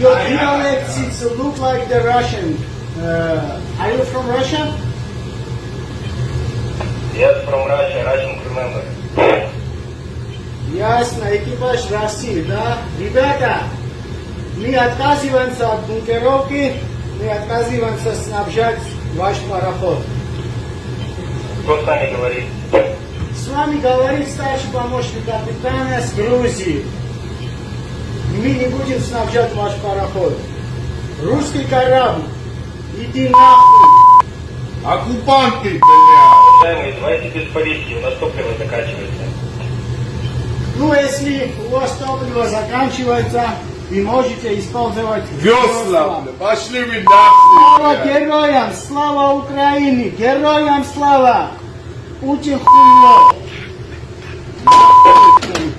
Your dialects it look like the Russian. Uh, are you from Russia? Yes, from Russia, Russian remember. Ясно, экипаж России, да? Ребята, мы отказываемся от бункеровки, мы отказываемся снабжать ваш пароход. Кто с нами говорит? С вами говорит старший помощник капитана с Грузии. Мы не будем снабжать ваш пароход. Русский корабль, иди нахуй. Оккупанты, блядь! Уважаемые, давайте без политики, у нас топливо заканчивается. Ну, если у вас топливо заканчивается, вы можете использовать Весла! Пошли вы Слава нахуй! блядь. героям! Слава Украине! Героям слава! Путин хуйло! Нахуй,